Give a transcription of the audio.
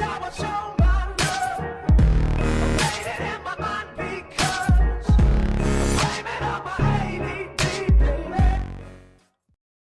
how I show